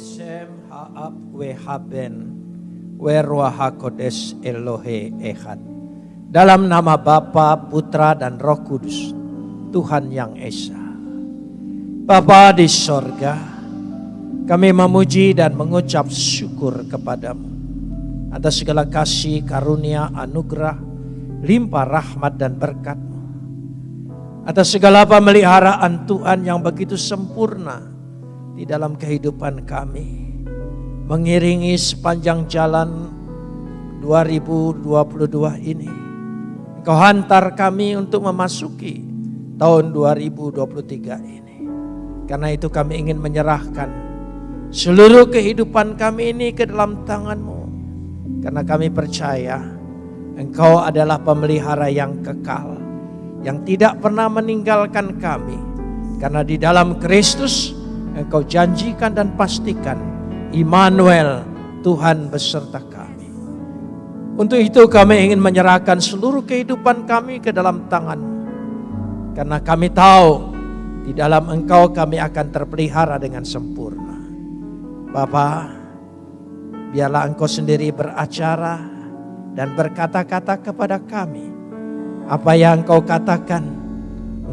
Beshem ha'ab wehaben Elohe Echad. Dalam nama Bapa, Putra, dan Roh Kudus, Tuhan yang Esa. Bapa di sorga, kami memuji dan mengucap syukur kepadamu atas segala kasih, karunia, anugerah, limpah rahmat dan berkatmu. Atas segala pemeliharaan Tuhan yang begitu sempurna di dalam kehidupan kami. Mengiringi sepanjang jalan 2022 ini. Engkau hantar kami untuk memasuki tahun 2023 ini. Karena itu kami ingin menyerahkan seluruh kehidupan kami ini ke dalam tanganmu. Karena kami percaya Engkau adalah pemelihara yang kekal. Yang tidak pernah meninggalkan kami. Karena di dalam Kristus Engkau janjikan dan pastikan Immanuel Tuhan beserta kami. Untuk itu kami ingin menyerahkan seluruh kehidupan kami ke dalam tangan-Mu. Karena kami tahu di dalam Engkau kami akan terpelihara dengan sempurna. Bapa, biarlah Engkau sendiri beracara dan berkata-kata kepada kami. Apa yang Engkau katakan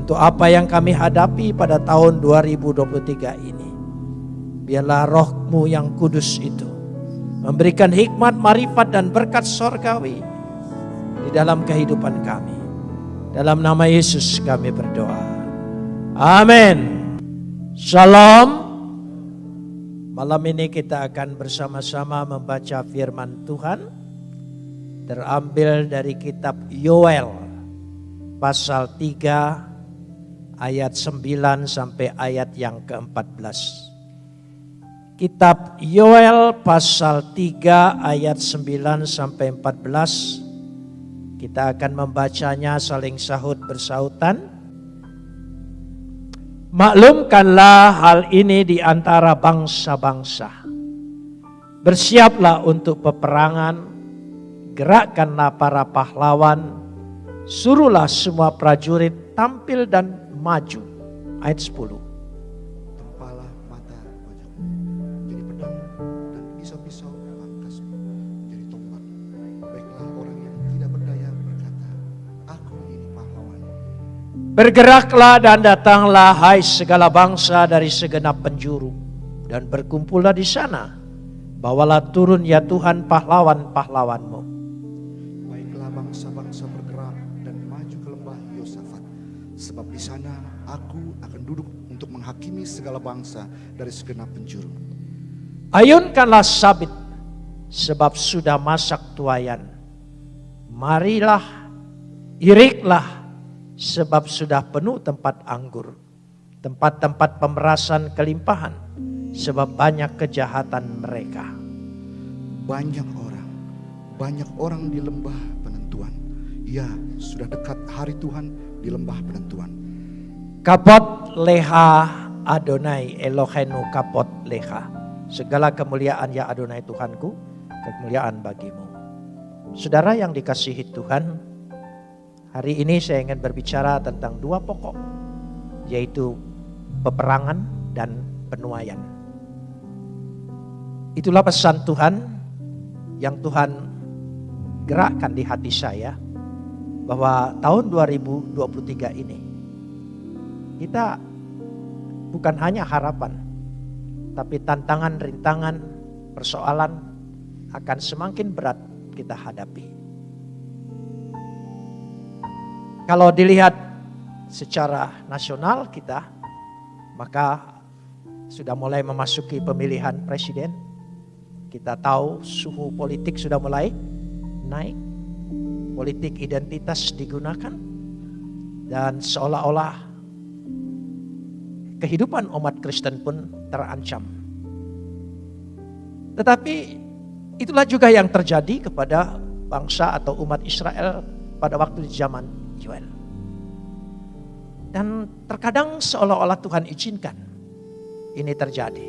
untuk apa yang kami hadapi pada tahun 2023 ini. Biarlah rohmu yang kudus itu memberikan hikmat, marifat dan berkat sorgawi di dalam kehidupan kami. Dalam nama Yesus kami berdoa. Amin. Shalom. Malam ini kita akan bersama-sama membaca firman Tuhan. Terambil dari kitab Yoel pasal 3 ayat 9 sampai ayat yang ke-14. Kitab Yoel pasal 3 ayat 9 sampai 14. Kita akan membacanya saling sahut bersautan. Maklumkanlah hal ini di antara bangsa-bangsa. Bersiaplah untuk peperangan. Gerakkanlah para pahlawan. Suruhlah semua prajurit tampil dan maju. Ayat 10. Tempalah mata wajahmu jadi pedang dan pisau-pisau pangkasmu jadi tombak. Baiklah orang yang tidak berdaya berkata, Aku ini pahlawan. Bergeraklah dan datanglah hai segala bangsa dari segenap penjuru. Dan berkumpullah di sana. Bawalah turun ya Tuhan pahlawan-pahlawanmu. Baiklah bangsa-bangsa Sebab di sana aku akan duduk untuk menghakimi segala bangsa dari segenap penjuru. Ayunkanlah sabit sebab sudah masak tuayan. Marilah iriklah sebab sudah penuh tempat anggur. Tempat-tempat pemerasan kelimpahan sebab banyak kejahatan mereka. Banyak orang, banyak orang di lembah penentuan. Ya, sudah dekat hari Tuhan di lembah penentuan. Kapot leha Adonai Elohenu kapot leha. Segala kemuliaan ya Adonai Tuhanku, kemuliaan bagimu. Saudara yang dikasihi Tuhan, hari ini saya ingin berbicara tentang dua pokok, yaitu peperangan dan penuaian. Itulah pesan Tuhan yang Tuhan gerakkan di hati saya bahwa tahun 2023 ini kita bukan hanya harapan, tapi tantangan, rintangan, persoalan akan semakin berat kita hadapi. Kalau dilihat secara nasional kita, maka sudah mulai memasuki pemilihan presiden. Kita tahu suhu politik sudah mulai naik. Politik identitas digunakan. Dan seolah-olah kehidupan umat Kristen pun terancam. Tetapi itulah juga yang terjadi kepada bangsa atau umat Israel pada waktu di zaman Yoel. Dan terkadang seolah-olah Tuhan izinkan ini terjadi.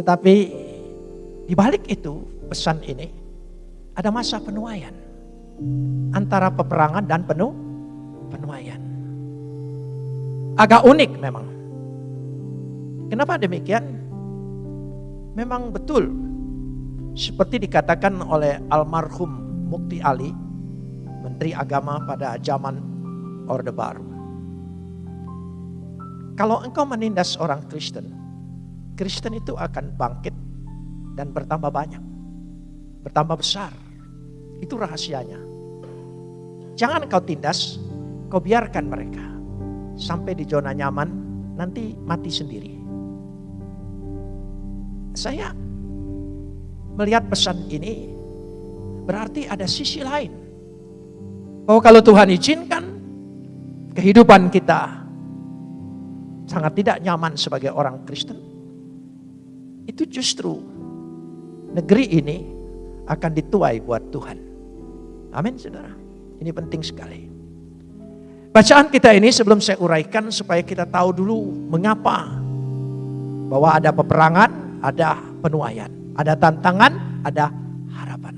Tetapi di balik itu pesan ini ada masa penuaian antara peperangan dan penuh penuaian. Agak unik memang. Kenapa demikian? memang betul seperti dikatakan oleh almarhum Mukti Ali, Menteri Agama pada zaman Orde Baru. Kalau engkau menindas orang Kristen, Kristen itu akan bangkit dan bertambah banyak, bertambah besar. Itu rahasianya. Jangan kau tindas, kau biarkan mereka sampai di zona nyaman, nanti mati sendiri. Saya melihat pesan ini berarti ada sisi lain. Bahwa kalau Tuhan izinkan kehidupan kita sangat tidak nyaman sebagai orang Kristen, itu justru negeri ini akan dituai buat Tuhan. Amin saudara. Ini penting sekali. Bacaan kita ini sebelum saya uraikan supaya kita tahu dulu mengapa bahwa ada peperangan, ada penuaian, ada tantangan, ada harapan.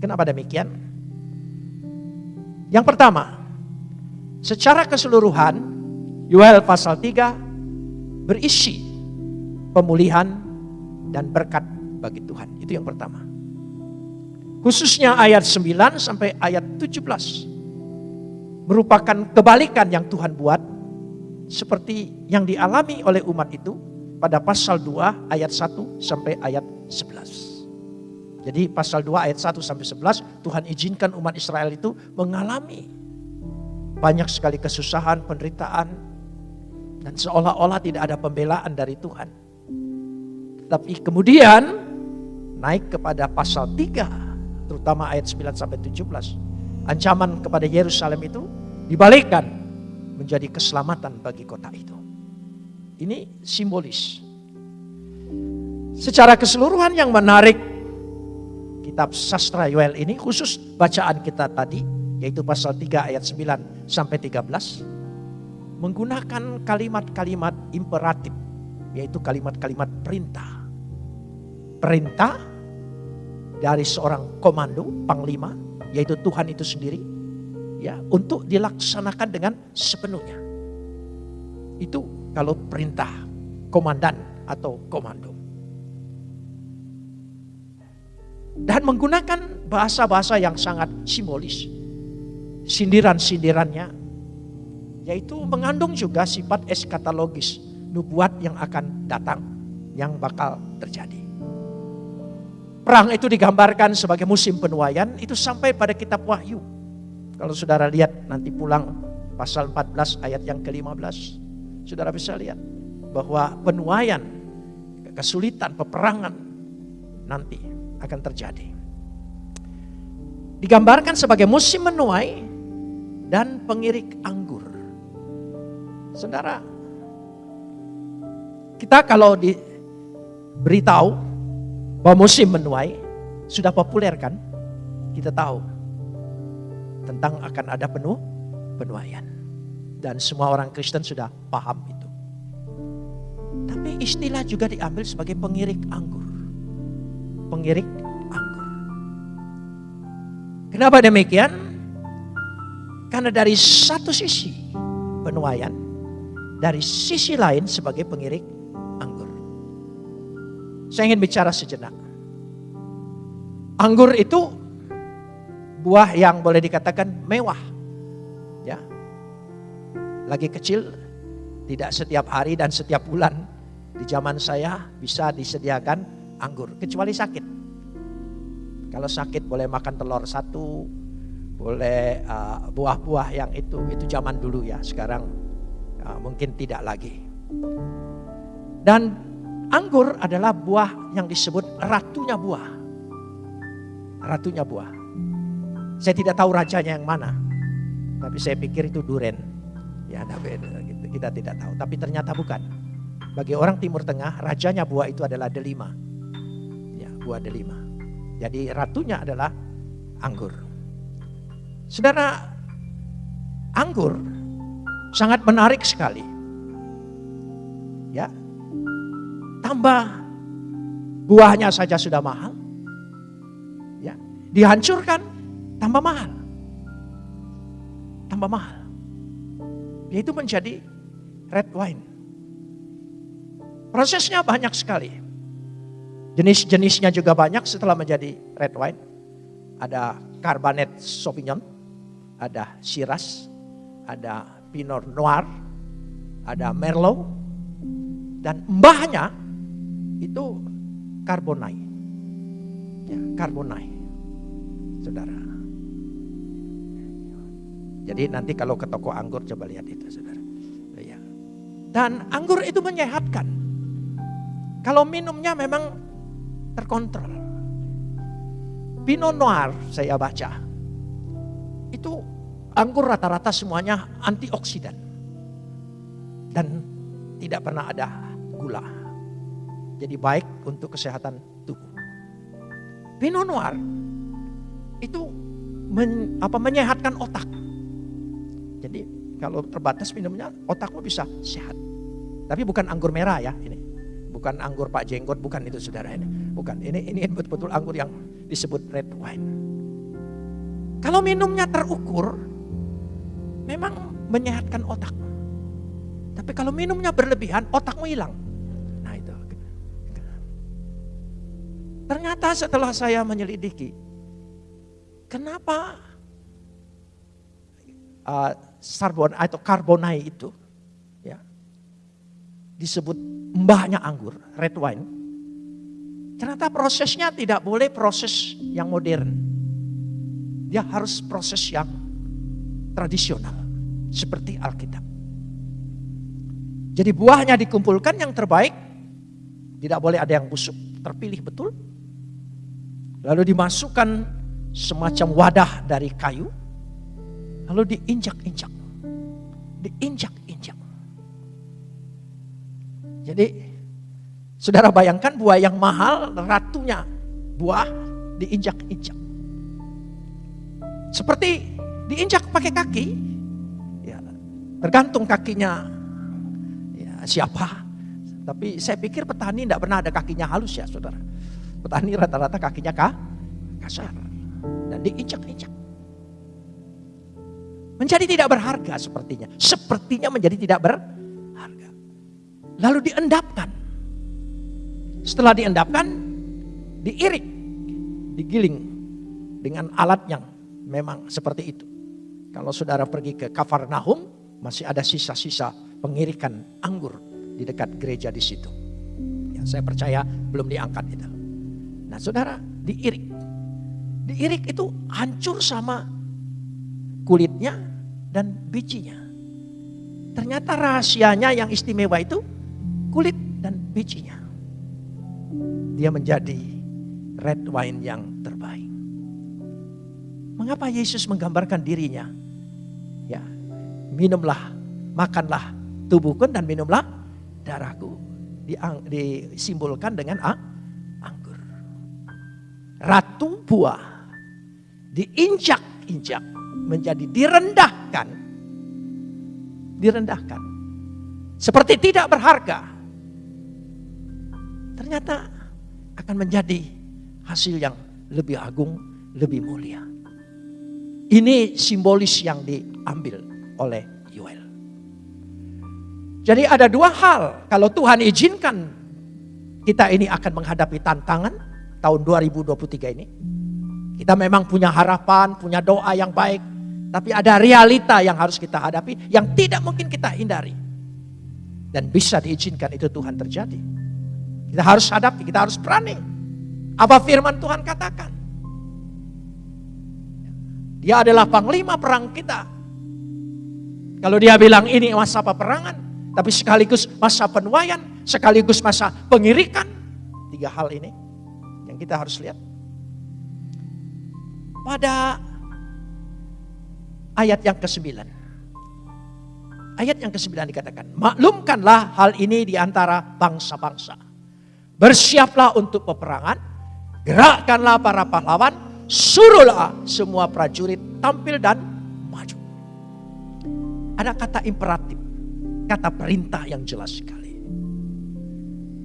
Kenapa demikian? Yang pertama, secara keseluruhan Yoel pasal 3 berisi pemulihan dan berkat bagi Tuhan. Itu yang pertama. Khususnya ayat 9 sampai ayat 17 merupakan kebalikan yang Tuhan buat seperti yang dialami oleh umat itu pada pasal 2 ayat 1 sampai ayat 11. Jadi pasal 2 ayat 1 sampai 11 Tuhan izinkan umat Israel itu mengalami banyak sekali kesusahan, penderitaan dan seolah-olah tidak ada pembelaan dari Tuhan. Tapi kemudian naik kepada pasal 3 terutama ayat 9 sampai 17 ancaman kepada Yerusalem itu dibalikkan menjadi keselamatan bagi kota itu. Ini simbolis. Secara keseluruhan yang menarik kitab sastra Yoel ini khusus bacaan kita tadi yaitu pasal 3 ayat 9 sampai 13 menggunakan kalimat-kalimat imperatif yaitu kalimat-kalimat perintah. Perintah dari seorang komando, panglima yaitu Tuhan itu sendiri ya untuk dilaksanakan dengan sepenuhnya. Itu kalau perintah komandan atau komando. Dan menggunakan bahasa-bahasa yang sangat simbolis. Sindiran-sindirannya yaitu mengandung juga sifat eskatologis, nubuat yang akan datang, yang bakal terjadi. Perang itu digambarkan sebagai musim penuaian itu sampai pada kitab Wahyu. Kalau saudara lihat nanti pulang pasal 14 ayat yang ke-15. Saudara bisa lihat bahwa penuaian, kesulitan, peperangan nanti akan terjadi. Digambarkan sebagai musim menuai dan pengirik anggur. Saudara, kita kalau diberitahu bahwa musim menuai sudah populer kan? Kita tahu tentang akan ada penuh penuaian. Dan semua orang Kristen sudah paham itu. Tapi istilah juga diambil sebagai pengirik anggur. Pengirik anggur. Kenapa demikian? Karena dari satu sisi penuaian, dari sisi lain sebagai pengirik saya ingin bicara sejenak. Anggur itu buah yang boleh dikatakan mewah. Ya. Lagi kecil, tidak setiap hari dan setiap bulan di zaman saya bisa disediakan anggur kecuali sakit. Kalau sakit boleh makan telur satu, boleh uh, buah-buah yang itu itu zaman dulu ya. Sekarang uh, mungkin tidak lagi. Dan Anggur adalah buah yang disebut ratunya buah. Ratunya buah. Saya tidak tahu rajanya yang mana. Tapi saya pikir itu duren. Ya, tapi gitu, kita tidak tahu. Tapi ternyata bukan. Bagi orang Timur Tengah, rajanya buah itu adalah delima. Ya, buah delima. Jadi ratunya adalah anggur. Saudara, anggur sangat menarik sekali. Tambah buahnya saja sudah mahal. Ya, dihancurkan tambah mahal. Tambah mahal. Yaitu menjadi red wine. Prosesnya banyak sekali. Jenis-jenisnya juga banyak setelah menjadi red wine. Ada Cabernet Sauvignon, ada Shiraz, ada Pinot Noir, ada Merlot, dan mbahnya itu Carbonai. Ya, Carbonai. Saudara. Jadi nanti kalau ke toko anggur coba lihat itu saudara. Ya. Dan anggur itu menyehatkan. Kalau minumnya memang terkontrol. Pinot Noir saya baca. Itu anggur rata-rata semuanya antioksidan. Dan tidak pernah ada gula. Jadi baik untuk kesehatan tubuh. Pinot Noir itu men, apa menyehatkan otak. Jadi kalau terbatas minumnya otakmu bisa sehat. Tapi bukan anggur merah ya ini. Bukan anggur Pak Jenggot, bukan itu saudara ini. Bukan, ini ini betul-betul anggur yang disebut red wine. Kalau minumnya terukur, memang menyehatkan otak. Tapi kalau minumnya berlebihan, otakmu hilang. Ternyata setelah saya menyelidiki, kenapa uh, sarbon atau karbonai itu ya disebut mbahnya anggur, red wine. Ternyata prosesnya tidak boleh proses yang modern. Dia harus proses yang tradisional seperti Alkitab. Jadi buahnya dikumpulkan yang terbaik, tidak boleh ada yang busuk, terpilih betul. Lalu dimasukkan semacam wadah dari kayu, Lalu diinjak-injak. Diinjak-injak. Jadi saudara bayangkan buah yang mahal ratunya buah diinjak-injak. Seperti diinjak pakai kaki. Ya, tergantung kakinya ya, siapa. Tapi saya pikir petani tidak pernah ada kakinya halus ya saudara. Petani rata-rata kakinya kah? kasar. Dan diinjak-injak. Menjadi tidak berharga sepertinya. Sepertinya menjadi tidak berharga. Lalu diendapkan. Setelah diendapkan, diirik, digiling dengan alat yang memang seperti itu. Kalau saudara pergi ke Kafarnahum, masih ada sisa-sisa pengirikan anggur di dekat gereja di situ. Ya, saya percaya belum diangkat itu. Nah saudara, diirik. Diirik itu hancur sama kulitnya dan bijinya. Ternyata rahasianya yang istimewa itu kulit dan bijinya. Dia menjadi red wine yang terbaik. Mengapa Yesus menggambarkan dirinya? Ya, minumlah, makanlah tubuhku dan minumlah darahku. Disimbolkan dengan anggur. Ratu buah diinjak-injak menjadi direndahkan. Direndahkan. Seperti tidak berharga. Ternyata akan menjadi hasil yang lebih agung, lebih mulia. Ini simbolis yang diambil oleh Yoel. Jadi ada dua hal. Kalau Tuhan izinkan kita ini akan menghadapi tantangan tahun 2023 ini. Kita memang punya harapan, punya doa yang baik. Tapi ada realita yang harus kita hadapi yang tidak mungkin kita hindari. Dan bisa diizinkan itu Tuhan terjadi. Kita harus hadapi, kita harus berani. Apa firman Tuhan katakan? Dia adalah panglima perang kita. Kalau dia bilang ini masa peperangan, tapi sekaligus masa penuaian, sekaligus masa pengirikan. Tiga hal ini yang kita harus lihat. Pada ayat yang ke-9. Ayat yang ke-9 dikatakan, maklumkanlah hal ini di antara bangsa-bangsa. Bersiaplah untuk peperangan, gerakkanlah para pahlawan, suruhlah semua prajurit tampil dan maju. Ada kata imperatif, kata perintah yang jelas sekali.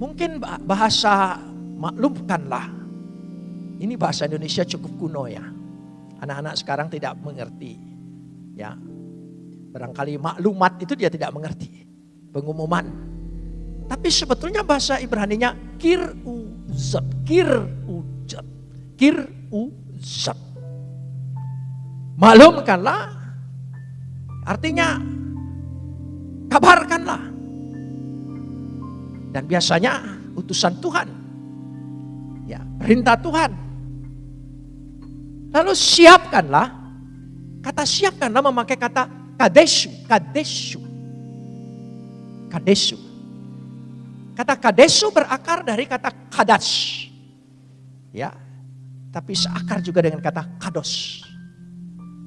Mungkin bahasa maklumkanlah, ini bahasa Indonesia cukup kuno ya. Anak-anak sekarang tidak mengerti Ya. Barangkali maklumat itu dia tidak mengerti. Pengumuman. Tapi sebetulnya bahasa Ibraninya kiru uzat. Kir ujat. Kir uzat. Maklumkanlah. Artinya kabarkanlah. Dan biasanya utusan Tuhan. Ya, perintah Tuhan. Lalu siapkanlah. Kata siapkanlah memakai kata kadesu, kadesu. Kadesu. Kata kadesu berakar dari kata kadas. Ya. Tapi seakar juga dengan kata kados.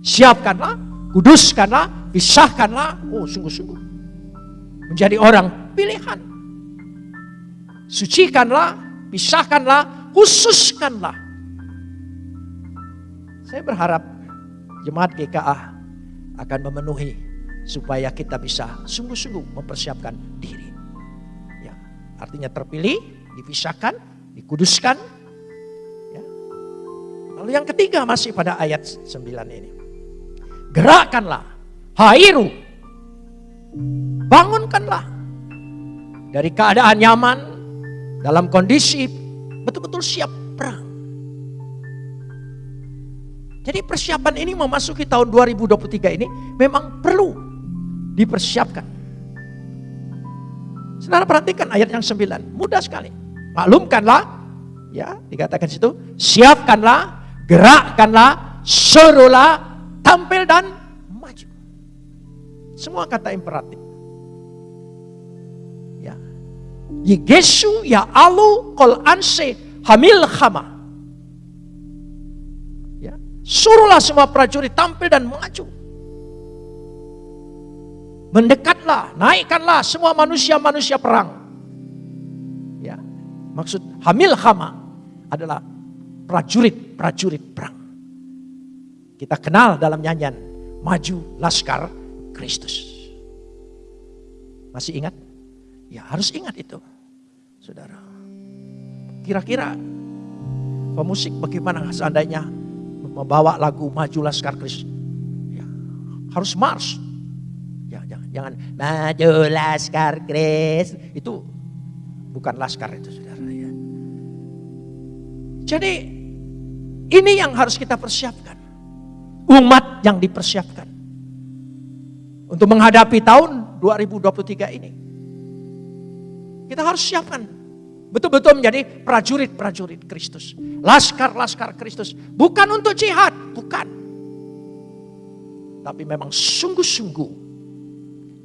Siapkanlah, kuduskanlah, pisahkanlah. Oh, sungguh-sungguh. Menjadi orang pilihan. Sucikanlah, pisahkanlah, khususkanlah. Saya berharap jemaat GKA akan memenuhi supaya kita bisa sungguh-sungguh mempersiapkan diri. Ya, artinya terpilih, dipisahkan, dikuduskan. Ya. Lalu yang ketiga masih pada ayat 9 ini. Gerakkanlah, hairu, bangunkanlah dari keadaan nyaman dalam kondisi betul-betul siap perang. Jadi persiapan ini memasuki tahun 2023 ini memang perlu dipersiapkan. Saudara perhatikan ayat yang 9, mudah sekali. Maklumkanlah, ya dikatakan situ, siapkanlah, gerakkanlah, serulah, tampil dan maju. Semua kata imperatif. Ya. Yigesu ya alu kol anse hamil khama. Suruhlah semua prajurit tampil dan maju. Mendekatlah, naikkanlah semua manusia-manusia perang. Ya. Maksud hamil khama adalah prajurit-prajurit perang. Kita kenal dalam nyanyian Maju Laskar Kristus. Masih ingat? Ya harus ingat itu. Saudara. Kira-kira pemusik bagaimana seandainya membawa lagu Maju Laskar Kristus? Ya, harus mars. Ya, jangan, jangan Maju Laskar Kristus. Itu bukan laskar itu saudara ya. Jadi ini yang harus kita persiapkan. Umat yang dipersiapkan. Untuk menghadapi tahun 2023 ini. Kita harus siapkan. Betul-betul menjadi prajurit-prajurit Kristus. Laskar-laskar Kristus. Bukan untuk jihad, bukan. Tapi memang sungguh-sungguh.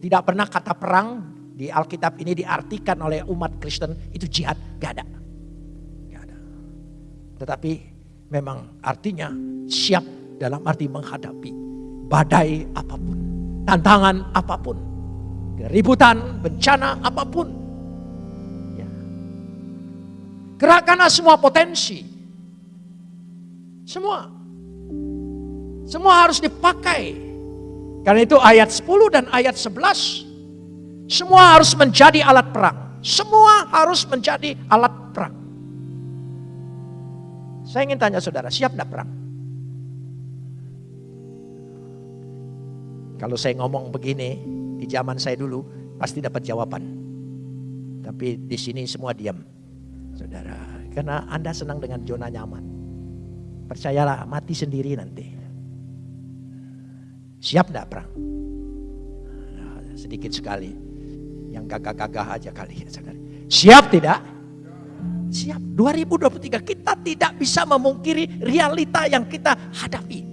Tidak pernah kata perang di Alkitab ini diartikan oleh umat Kristen itu jihad. Gak ada. Gak ada. Tetapi memang artinya siap dalam arti menghadapi badai apa pun, tantangan apa pun, keributan, bencana apa pun. Gerakkanlah semua potensi. Semua. Semua harus dipakai. Karena itu ayat 10 dan ayat 11 semua harus menjadi alat perang. Semua harus menjadi alat perang. Saya ingin tanya saudara, siap tidak perang? Kalau saya ngomong begini di zaman saya dulu pasti dapat jawaban. Tapi di sini semua diam. Saudara, karena Anda senang dengan zona nyaman. Percayalah mati sendiri nanti. Siap enggak perang? Nah, sedikit sekali. Yang gagah-gagah aja kali. Siap tidak? Siap. 2023 kita tidak bisa memungkiri realita yang kita hadapi.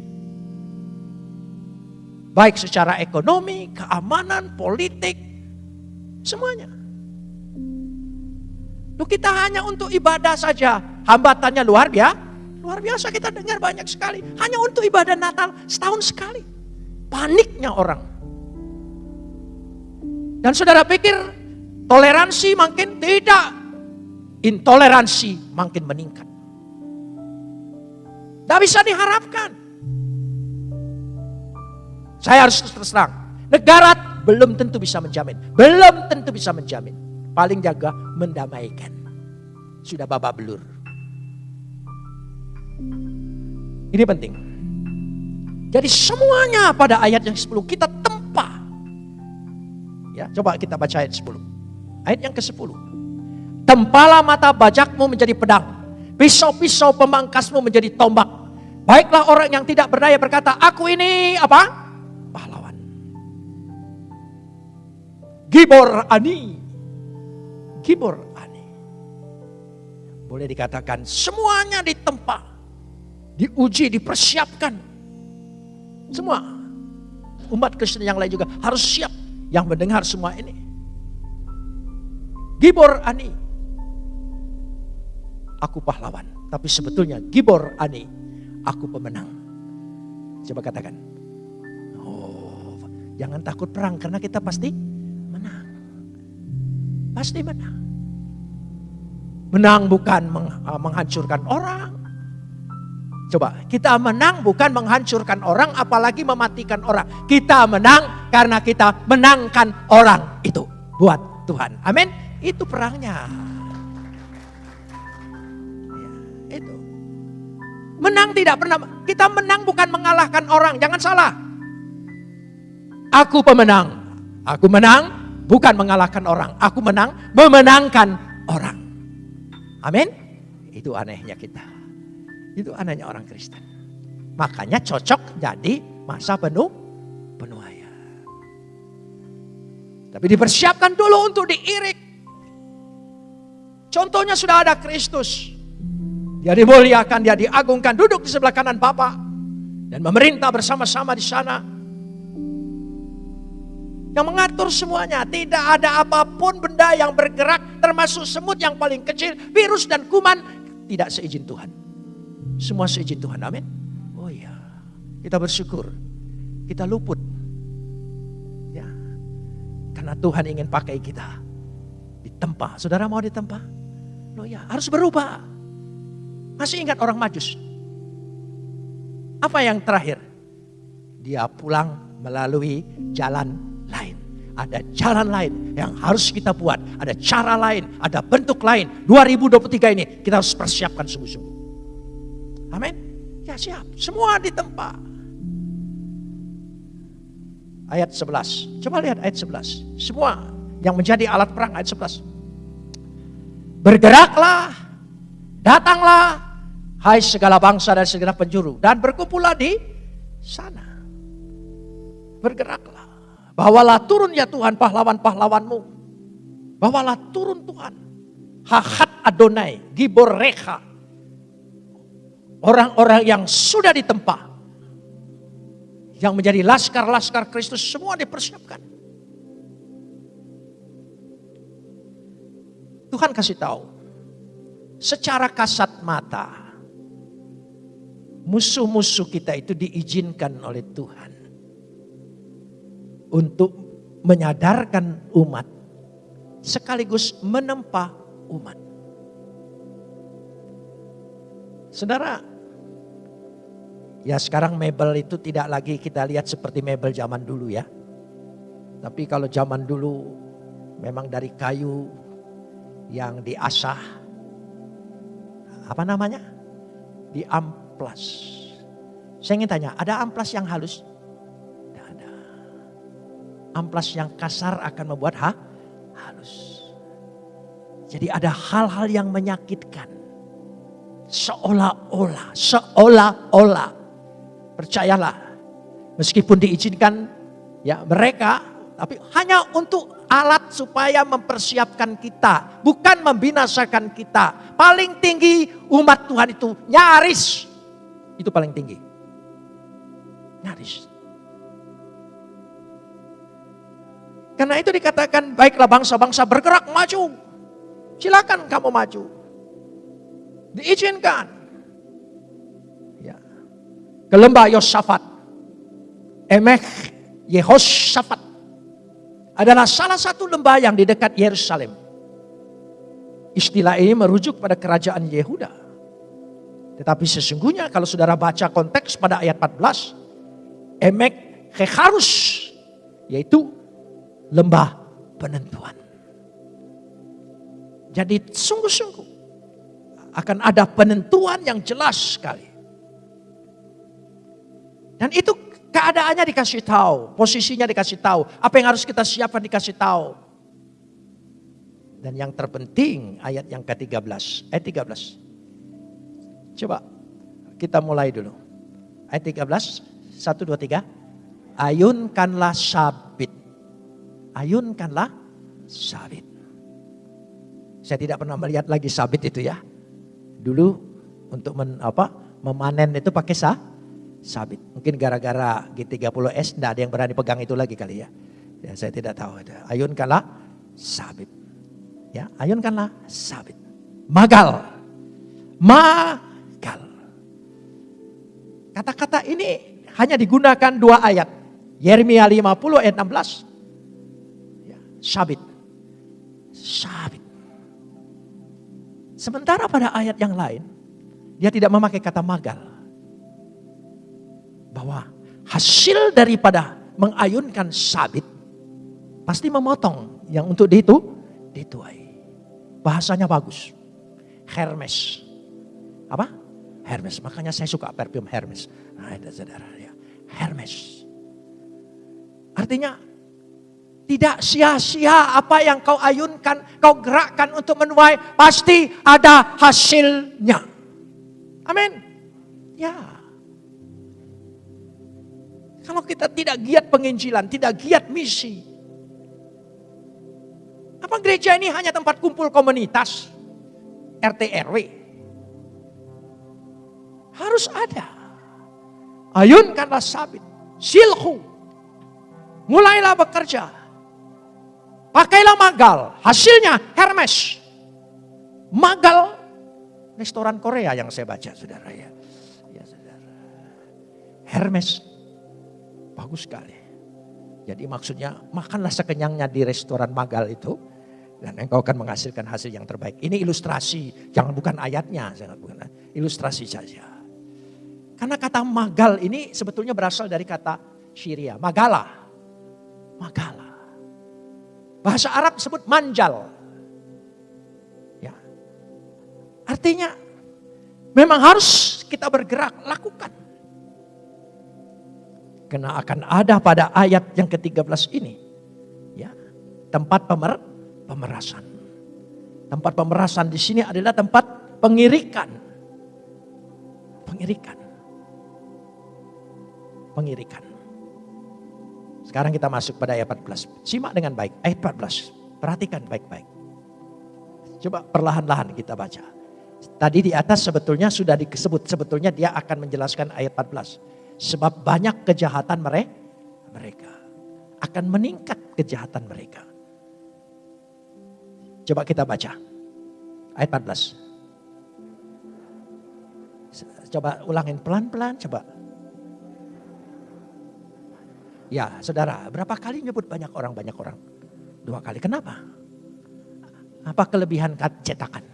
Baik secara ekonomi, keamanan, politik, semuanya. Loh kita hanya untuk ibadah saja, hambatannya luar biasa. Luar biasa kita dengar banyak sekali. Hanya untuk ibadah Natal setahun sekali. Paniknya orang. Dan saudara pikir toleransi makin tidak. Intoleransi makin meningkat. Tidak bisa diharapkan. Saya harus terus terang. Negara belum tentu bisa menjamin. Belum tentu bisa menjamin. Paling jaga mendamaikan. Sudah babak belur. Ini penting. Jadi semuanya pada ayat yang 10 kita tempa. Ya, coba kita baca ayat 10. Ayat yang ke-10. Tempala mata bajakmu menjadi pedang. Pisau-pisau pemangkasmu menjadi tombak. Baiklah orang yang tidak berdaya berkata, aku ini apa? Pahlawan. Gibor Ani. Gibor Ani. Boleh dikatakan semuanya ditempa. Diuji, dipersiapkan. Semua. Umat Kristen yang lain juga harus siap yang mendengar semua ini. Gibor Ani aku pahlawan. Tapi sebetulnya Gibor Ani, aku pemenang. Coba katakan. Oh, jangan takut perang karena kita pasti. Pasti menang. Menang bukan uh, menghancurkan orang. Coba, kita menang bukan menghancurkan orang apalagi mematikan orang. Kita menang karena kita menangkan orang itu buat Tuhan. Amin. Itu perangnya. Menang tidak pernah. Kita menang bukan mengalahkan orang. Jangan salah. Aku pemenang. Aku menang bukan mengalahkan orang. Aku menang memenangkan orang. Amin. Itu anehnya kita. Itu anehnya orang Kristen. Makanya cocok jadi masa penuh ayat. Tapi dipersiapkan dulu untuk diirik. Contohnya sudah ada Kristus. Dia dimuliakan, dia diagungkan, duduk di sebelah kanan Bapa dan memerintah bersama-sama di sana. Yang mengatur semuanya, tidak ada apa pun benda yang bergerak, termasuk semut yang paling kecil, virus dan kuman, tidak seizin Tuhan. Semua seizin Tuhan, amin. Oh iya, kita bersyukur, kita luput. Ya, karena Tuhan ingin pakai kita. Ditempa, saudara mau ditempa? Oh ya, harus berubah. Masih ingat orang majus? Apa yang terakhir? Dia pulang melalui jalan. Ada jalan lain yang harus kita buat. Ada cara lain, ada bentuk lain. 2023 ini kita harus persiapkan sungguh-sungguh. Amin. Ya siap, semua di tempat. Ayat 11. Coba lihat ayat 11. Semua yang menjadi alat perang ayat 11. Bergeraklah, datanglah Hai segala bangsa dan segala penjuru. Dan berkumpullah di sana. Bergeraklah. Bawalah turun ya Tuhan pahlawan-pahlawanmu. Bawalah turun Tuhan. Hahat Adonai, Gibor Reha. Orang-orang yang sudah ditempa. Yang menjadi laskar-laskar Kristus semua dipersiapkan. Tuhan kasih tahu. Secara kasat mata musuh-musuh kita itu diizinkan oleh Tuhan untuk menyadarkan umat sekaligus menempa umat. Saudara, ya sekarang mebel itu tidak lagi kita lihat seperti mebel zaman dulu ya. Tapi kalau zaman dulu memang dari kayu yang diasah, apa namanya? Diam amplas. Saya ingin tanya, ada amplas yang halus? Amplas yang kasar akan membuat ha? halus. Jadi ada hal-hal yang menyakitkan. Seolah-olah, seolah-olah. Percayalah, meskipun diizinkan ya mereka, tapi hanya untuk alat supaya mempersiapkan kita, bukan membinasakan kita. Paling tinggi umat Tuhan itu nyaris itu paling tinggi. Nyaris. Karena itu dikatakan baiklah bangsa-bangsa bergerak maju. Silakan kamu maju. Diizinkan. Ya. Ke lembah Yosafat. Emek Yehoshafat. Adalah salah satu lembah yang di dekat Yerusalem. Istilah ini merujuk pada kerajaan Yehuda. Tetapi sesungguhnya kalau saudara baca konteks pada ayat 14. Emek Kekharus. Yaitu lembah penentuan. Jadi sungguh-sungguh akan ada penentuan yang jelas sekali. Dan itu keadaannya dikasih tahu, posisinya dikasih tahu, apa yang harus kita siapkan dikasih tahu. Dan yang terpenting ayat yang ke-13. Ayat 13. Coba kita mulai dulu. Ayat 13. 1, 2, 3. Ayunkanlah sabit. Ayunkanlah sabit. Saya tidak pernah melihat lagi sabit itu ya. Dulu untuk men, apa, memanen itu pakai sah, sabit. Mungkin gara-gara G30S tidak ada yang berani pegang itu lagi kali ya. Ya saya tidak tahu. Ayunkanlah sabit. Ya, ayunkanlah sabit. Magal. Magal. Kata-kata ini hanya digunakan dua ayat. Yeremia 50 ayat 16. Ya, sabit. Sabit. Sementara pada ayat yang lain, dia tidak memakai kata magal. Bahwa hasil daripada mengayunkan sabit, pasti memotong yang untuk itu dituai. Bahasanya bagus. Hermes. Apa? Hermes. Makanya saya suka parfum Hermes. Nah, itu saudara ya. Hermes. Artinya tidak sia-sia apa yang kau ayunkan, kau gerakkan untuk menuai, pasti ada hasilnya. Amin. Ya. Kalau kita tidak giat penginjilan, tidak giat misi, apa gereja ini hanya tempat kumpul komunitas? RT RW? Harus ada. Ayunkanlah sabit. Silhu. Mulailah bekerja. Pakailah magal. Hasilnya Hermes. Magal. Restoran Korea yang saya baca saudara ya. Ya saudara. Hermes. Bagus sekali. Jadi maksudnya makanlah sekenyangnya di restoran magal itu dan engkau akan menghasilkan hasil yang terbaik. Ini ilustrasi, jangan bukan ayatnya, jangan bukan ilustrasi saja. Karena kata magal ini sebetulnya berasal dari kata Syria, magala. Magala. Bahasa Arab disebut manjal. Ya. Artinya memang harus kita bergerak, lakukan. Karena akan ada pada ayat yang ke-13 ini. Ya, tempat pemer pemerasan. Tempat pemerasan di sini adalah tempat pengirikan. Pengirikan. Pengirikan. Sekarang kita masuk pada ayat 14. Simak dengan baik. Ayat 14. Perhatikan baik-baik. Coba perlahan-lahan kita baca. Tadi di atas sebetulnya sudah disebut. Sebetulnya dia akan menjelaskan ayat 14. Sebab banyak kejahatan mereka. Akan meningkat kejahatan mereka. Coba kita baca. Ayat 14. Coba ulangin pelan-pelan coba. Ya saudara, berapa kali nyebut banyak orang, banyak orang? Dua kali, kenapa? Apa kelebihan cetakan?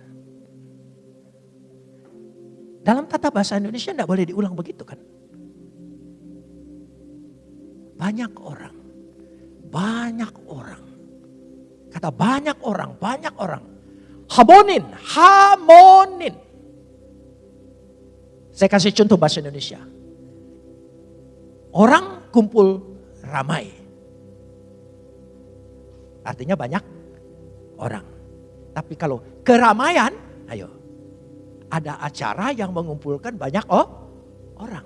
Dalam tata bahasa Indonesia tidak boleh diulang begitu kan? Banyak orang, banyak orang Kata banyak orang, banyak orang. Hamonin, hamonin. Saya kasih contoh bahasa Indonesia. Orang kumpul ramai. Artinya banyak orang. Tapi kalau keramaian, ayo. Ada acara yang mengumpulkan banyak oh, orang.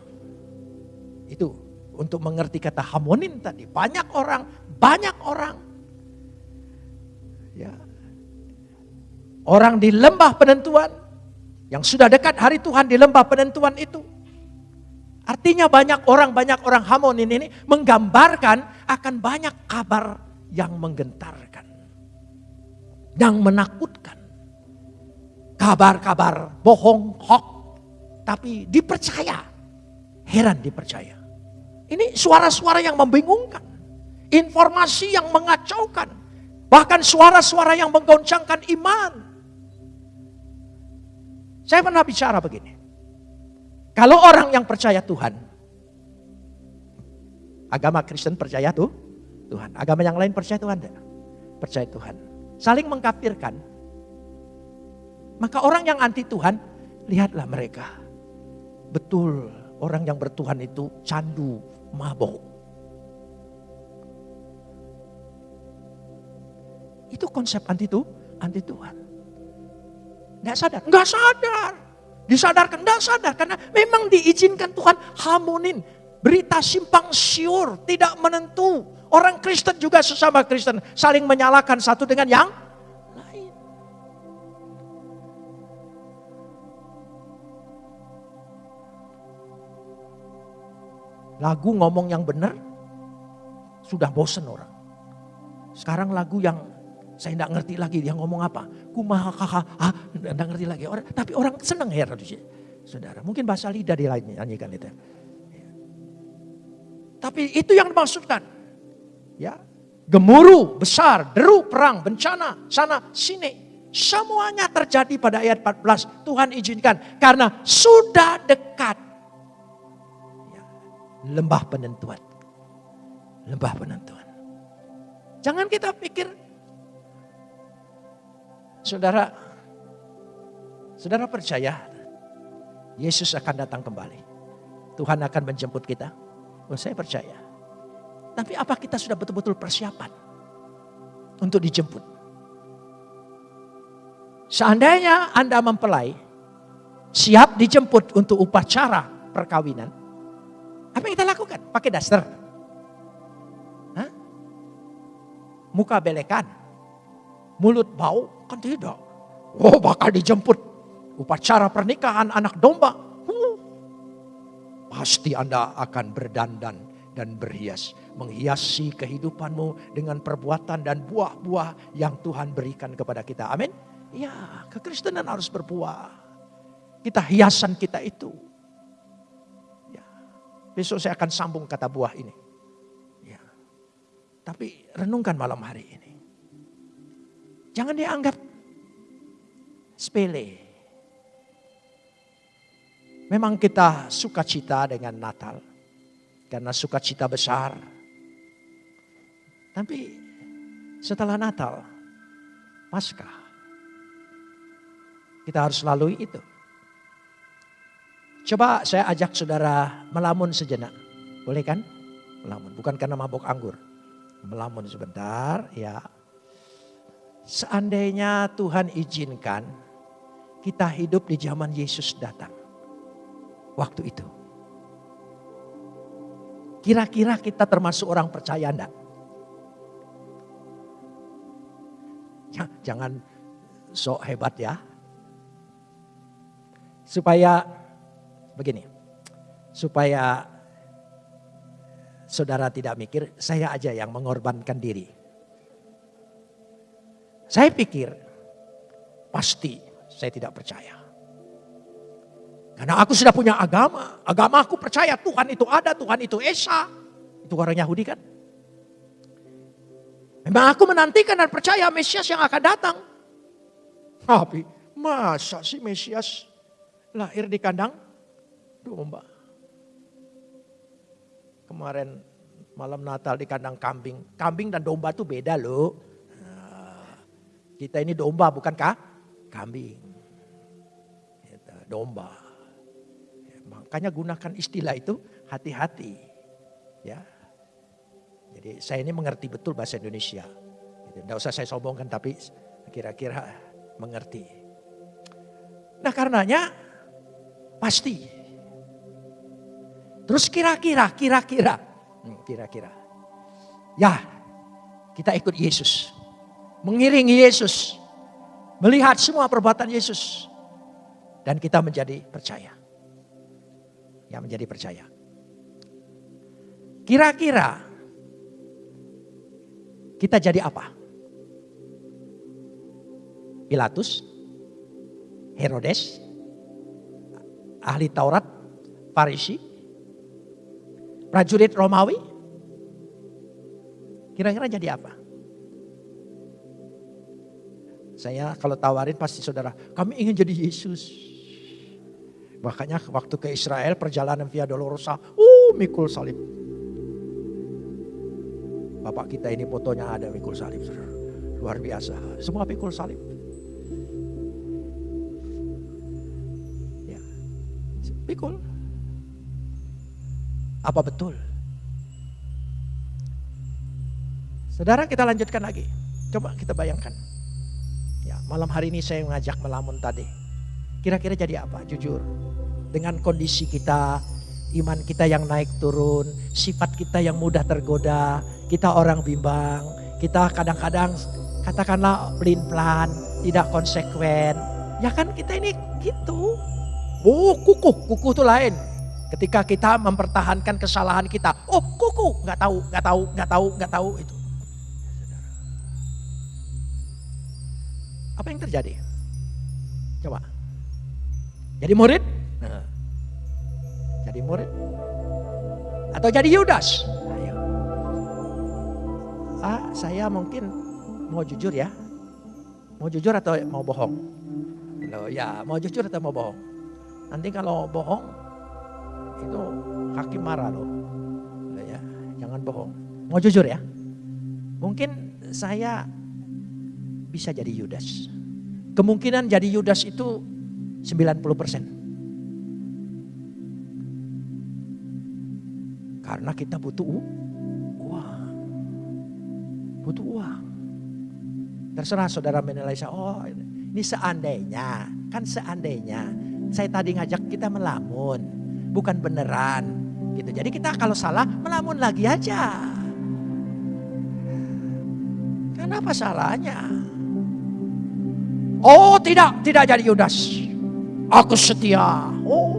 Itu untuk mengerti kata hamonin tadi. Banyak orang, banyak orang. Ya. Orang di lembah penentuan yang sudah dekat hari Tuhan di lembah penentuan itu. Artinya banyak orang, banyak orang Hamonin ini menggambarkan akan banyak kabar yang menggentarkan. Yang menakutkan. Kabar-kabar bohong, hoax. Tapi dipercaya. Heran dipercaya. Ini suara-suara yang membingungkan. Informasi yang mengacaukan Bahkan suara-suara yang menggoncangkan iman. Saya pernah bicara begini. Kalau orang yang percaya Tuhan, agama Kristen percaya tuh Tuhan, agama yang lain percaya Tuhan tidak? Percaya Tuhan. Saling mengkafirkan. Maka orang yang anti Tuhan, lihatlah mereka. Betul, orang yang bertuhan itu candu, mabok. Itu konsep anti itu anti Tuhan. Nggak sadar, nggak sadar. Disadarkan, nggak sadar karena memang diizinkan Tuhan harmonin. Berita simpang siur, tidak menentu. Orang Kristen juga sesama Kristen saling menyalahkan satu dengan yang lain. Lagu ngomong yang benar sudah bosen orang. Sekarang lagu yang saya tidak ngerti lagi dia ngomong apa. Kumaha kaha, ah, tidak ngerti lagi. Orang, tapi orang senang ya saudara. Mungkin bahasa lidah dia nyanyikan itu. Tapi itu yang dimaksudkan. Ya, gemuruh besar, deru perang, bencana, sana sini. Semuanya terjadi pada ayat 14. Tuhan izinkan karena sudah dekat ya, lembah penentuan. Lembah penentuan. Jangan kita pikir, saudara, saudara percaya Yesus akan datang kembali. Tuhan akan menjemput kita. Oh, saya percaya. Tapi apa kita sudah betul-betul persiapan untuk dijemput? Seandainya Anda mempelai, siap dijemput untuk upacara perkawinan, apa yang kita lakukan? Pakai daster muka belekan, mulut bau, kan tidak. Oh bakal dijemput upacara pernikahan anak domba. Uh, pasti Anda akan berdandan dan berhias. Menghiasi kehidupanmu dengan perbuatan dan buah-buah yang Tuhan berikan kepada kita. Amin. Ya, kekristenan harus berbuah. Kita hiasan kita itu. Ya. Besok saya akan sambung kata buah ini. Tapi renungkan malam hari ini. Jangan dianggap sepele. Memang kita suka cita dengan Natal. Karena sukacita besar. Tapi setelah Natal, Paskah, kita harus lalui itu. Coba saya ajak saudara melamun sejenak. Boleh kan? Melamun. Bukan karena mabuk anggur melamun sebentar ya. Seandainya Tuhan izinkan kita hidup di zaman Yesus datang. Waktu itu. Kira-kira kita termasuk orang percaya enggak? Ya, jangan sok hebat ya. Supaya begini. Supaya saudara tidak mikir, saya aja yang mengorbankan diri. Saya pikir, pasti saya tidak percaya. Karena aku sudah punya agama. Agama aku percaya Tuhan itu ada, Tuhan itu Esa. Itu orang Yahudi kan. Memang aku menantikan dan percaya Mesias yang akan datang. Tapi masa sih Mesias lahir di kandang domba. Kemarin malam Natal di kandang kambing. Kambing dan domba itu beda loh. Kita ini domba bukankah? Kambing. Domba. Makanya gunakan istilah itu hati-hati. Ya. Jadi saya ini mengerti betul bahasa Indonesia. Tidak usah saya sombongkan tapi kira-kira mengerti. Nah karenanya pasti Terus kira-kira, kira-kira, hmm, kira-kira. Ya, kita ikut Yesus. Mengiringi Yesus. Melihat semua perbuatan Yesus. Dan kita menjadi percaya. Ya menjadi percaya. Kira-kira kita jadi apa? Pilatus, Herodes, ahli Taurat, Farisi, prajurit Romawi? Kira-kira jadi apa? Saya kalau tawarin pasti saudara, kami ingin jadi Yesus. Makanya waktu ke Israel perjalanan Via Dolorosa, uh mikul salib. Bapak kita ini fotonya ada mikul salib. Luar biasa, semua mikul salib. Ya, mikul. Apa betul? Saudara kita lanjutkan lagi. Coba kita bayangkan. Ya. malam hari ini saya mengajak melamun tadi. Kira-kira jadi apa? Jujur. Dengan kondisi kita, iman kita yang naik turun, sifat kita yang mudah tergoda, kita orang bimbang, kita kadang-kadang katakanlah pelin-pelan, tidak konsekuen. Ya kan kita ini gitu. Oh kukuh, kukuh itu lain. Ketika kita mempertahankan kesalahan kita, oh kukuh, nggak tahu, nggak tahu, nggak tahu, nggak tahu itu. Apa yang terjadi? Coba. Jadi murid? Nah. Jadi murid? Atau jadi Yudas? Ayo. Ah, saya mungkin mau jujur ya. Mau jujur atau mau bohong? Loh, ya, mau jujur atau mau bohong? Nanti kalau bohong itu hakim marah loh. Loh ya, jangan bohong. Mau jujur ya? Mungkin saya bisa jadi Yudas. Kemungkinan jadi Yudas itu 90 persen. Karena kita butuh uang. Butuh uang. Terserah saudara menilai saya, oh ini seandainya, kan seandainya. Saya tadi ngajak kita melamun, bukan beneran. gitu. Jadi kita kalau salah melamun lagi aja. Kenapa salahnya? Oh tidak, tidak jadi Yudas. Aku setia. Oh.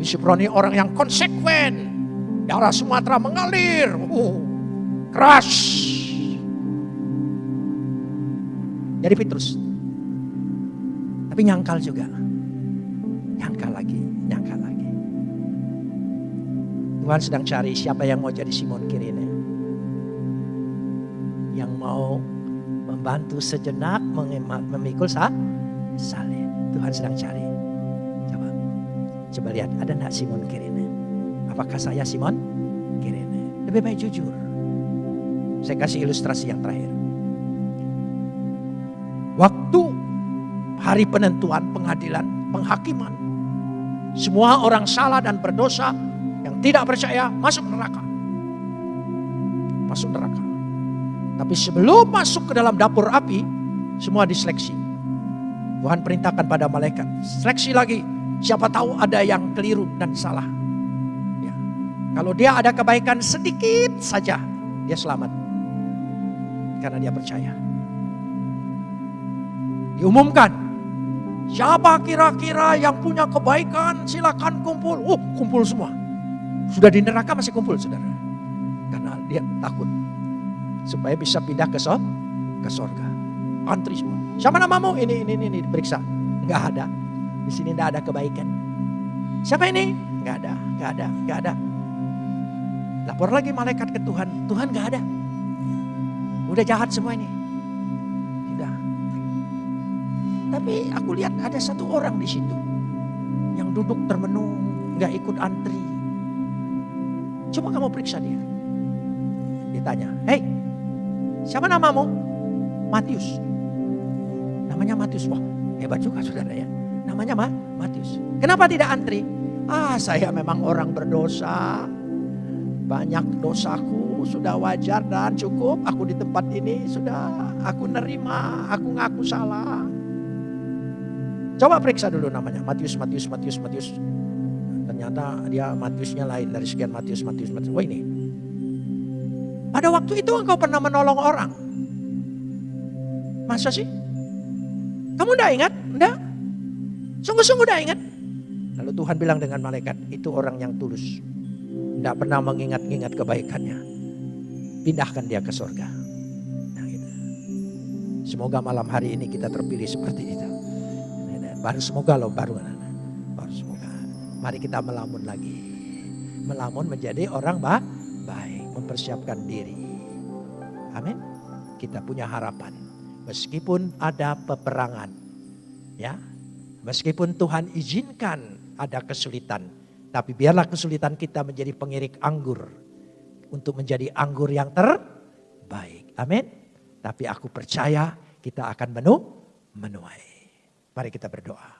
Yusufroni orang yang konsekuen. Darah Sumatera mengalir. Oh. Keras. Jadi Petrus. Tapi nyangkal juga. Nyangkal lagi, nyangkal lagi. Tuhan sedang cari siapa yang mau jadi Simon Kirene. Membantu sejenak memikul sah, salib. Tuhan sedang cari. Coba, coba lihat ada enggak Simon Kirene? Apakah saya Simon Kirene? Lebih baik jujur. Saya kasih ilustrasi yang terakhir. Waktu hari penentuan pengadilan, penghakiman. Semua orang salah dan berdosa yang tidak percaya masuk neraka. Masuk neraka. Tapi sebelum masuk ke dalam dapur api, semua diseleksi. Tuhan perintahkan pada malaikat, seleksi lagi. Siapa tahu ada yang keliru dan salah. Ya. Kalau dia ada kebaikan sedikit saja, dia selamat. Karena dia percaya. Diumumkan, siapa kira-kira yang punya kebaikan silakan kumpul. Oh kumpul semua. Sudah di neraka masih kumpul saudara. Karena dia takut supaya bisa pindah ke so, ke sorga. Antri semua. Siapa namamu? Ini, ini, ini, ini diperiksa. Enggak ada. Di sini enggak ada kebaikan. Siapa ini? Enggak ada, enggak ada, enggak ada. Lapor lagi malaikat ke Tuhan. Tuhan enggak ada. Udah jahat semua ini. Sudah. Tapi aku lihat ada satu orang di situ. Yang duduk termenung, enggak ikut antri. Coba kamu periksa dia. Ditanya, hei Siapa namamu? Matius. Namanya Matius. Wah hebat juga saudara ya. Namanya Ma Matius. Kenapa tidak antri? Ah saya memang orang berdosa. Banyak dosaku sudah wajar dan cukup. Aku di tempat ini sudah aku nerima. Aku ngaku salah. Coba periksa dulu namanya. Matius, Matius, Matius, Matius. Ternyata dia Matiusnya lain dari sekian Matius, Matius, Matius. Wah ini pada waktu itu engkau pernah menolong orang. Masa sih? Kamu udah ingat? Enggak? Sungguh-sungguh udah ingat? Lalu Tuhan bilang dengan malaikat, itu orang yang tulus. Tidak pernah mengingat-ingat kebaikannya. Pindahkan dia ke surga. Nah, gitu. Semoga malam hari ini kita terpilih seperti itu. Baru semoga loh, baru. Baru semoga. Mari kita melamun lagi. Melamun menjadi orang bah mempersiapkan diri. Amin. Kita punya harapan. Meskipun ada peperangan. Ya. Meskipun Tuhan izinkan ada kesulitan. Tapi biarlah kesulitan kita menjadi pengirik anggur. Untuk menjadi anggur yang terbaik. Amin. Tapi aku percaya kita akan menu, menuai. Mari kita berdoa.